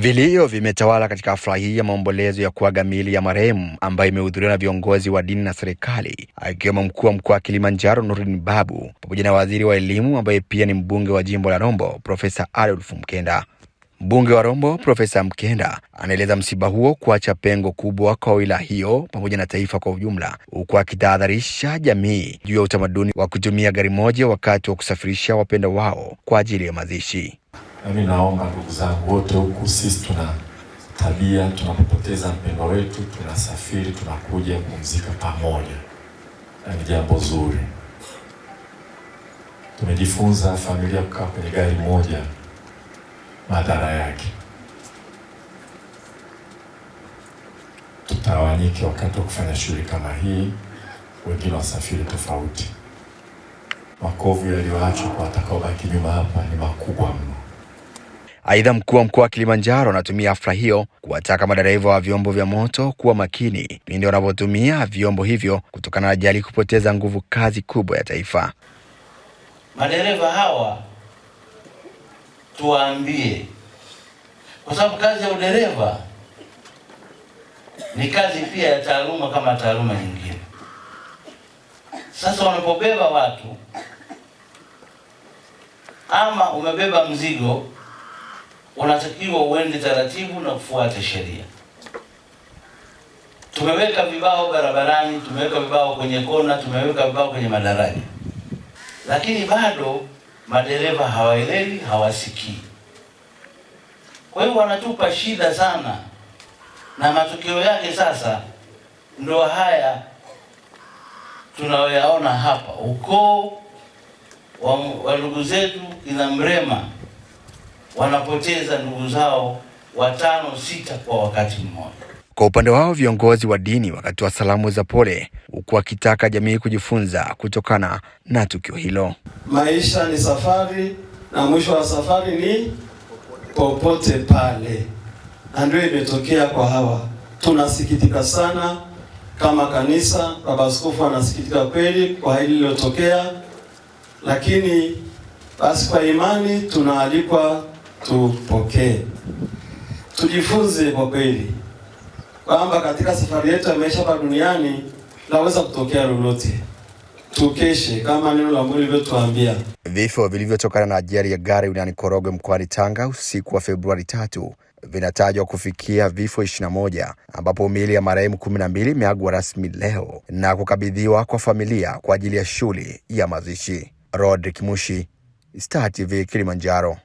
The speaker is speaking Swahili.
Vilio vimetawala katika hafla hii ya maombolezo ya kuaga miili ya marehemu ambayo imehudhuriwa na viongozi wa dini na serikali akiwemo mkuu wa mkoa wa Kilimanjaro Nurdin Babu pamoja na waziri wa elimu ambaye pia ni mbunge wa jimbo la Rombo Profesa Adolf Mkenda. Mbunge wa Rombo Profesa Mkenda anaeleza msiba huo kuacha pengo kubwa kwa wilaya hiyo pamoja na taifa kwa ujumla, huku akitahadharisha jamii juu ya utamaduni wa kutumia gari moja wakati wa kusafirisha wapenda wao kwa ajili ya mazishi. Nami naomba ndugu zangu wote, huku sisi tuna tabia, tunapopoteza mpendwa wetu tunasafiri, tunakuja kumzika pamoja, na ni jambo zuri. Tumejifunza familia kukaa kwenye gari moja, madhara yake, tutawanyike wakati wa kufanya shughuli kama hii, wengine wasafiri tofauti. Makovu yaliyoachwa kwa watakaobaki nyuma hapa ni makubwa mno. Aidha, mkuu wa mkoa wa Kilimanjaro anatumia hafla hiyo kuwataka madereva wa vyombo vya moto kuwa makini pindi wanavyotumia vyombo hivyo kutokana na ajali kupoteza nguvu kazi kubwa ya taifa. Madereva hawa tuwaambie, kwa sababu kazi ya udereva ni kazi pia ya taaluma kama taaluma nyingine. Sasa wanapobeba watu ama umebeba mzigo unatakiwa uende taratibu na kufuata sheria. Tumeweka vibao barabarani, tumeweka vibao kwenye kona, tumeweka vibao kwenye madaraja, lakini bado madereva hawaelewi, hawasikii. Kwa hiyo wanatupa shida sana, na matokeo yake sasa ndo haya tunayoyaona hapa. Ukoo wa ndugu zetu ina Mrema wanapoteza ndugu zao watano sita kwa wakati mmoja. Kwa upande wao viongozi wa dini wakatoa salamu za pole, huku wakitaka jamii kujifunza kutokana na tukio hilo. Maisha ni safari na mwisho wa safari ni popote pale, na ndio imetokea kwa hawa. Tunasikitika sana kama kanisa. Baba Askofu anasikitika kweli kwa hili lililotokea, lakini basi kwa imani tunaalikwa tupokee, tujifunze kwa kweli kwamba katika safari yetu ya maisha hapa duniani laweza kutokea lolote. Tukeshe kama neno la Mungu lilivyotuambia. Vifo vilivyotokana na ajali ya gari wilayani Korogwe mkoani Tanga usiku wa Februari tatu vinatajwa kufikia vifo 21 ambapo miili ya marehemu 12 imeagwa rasmi leo na kukabidhiwa kwa familia kwa ajili ya shughuli ya mazishi. Rodrick Mushi, Star TV Kilimanjaro.